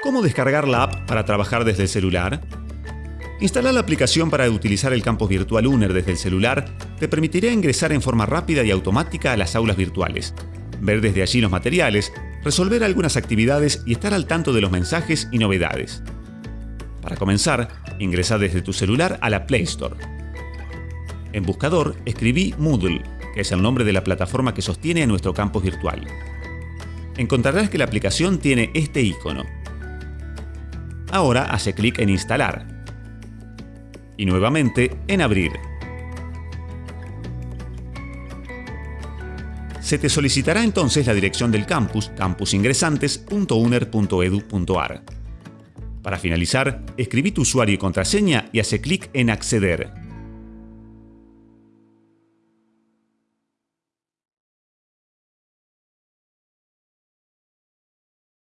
¿Cómo descargar la app para trabajar desde el celular? Instalar la aplicación para utilizar el campus virtual UNER desde el celular te permitirá ingresar en forma rápida y automática a las aulas virtuales, ver desde allí los materiales, resolver algunas actividades y estar al tanto de los mensajes y novedades. Para comenzar, ingresa desde tu celular a la Play Store. En buscador escribí Moodle, que es el nombre de la plataforma que sostiene a nuestro campus virtual. Encontrarás que la aplicación tiene este icono. Ahora hace clic en Instalar y nuevamente en Abrir. Se te solicitará entonces la dirección del campus, campusingresantes.uner.edu.ar. Para finalizar, escribí tu usuario y contraseña y hace clic en Acceder.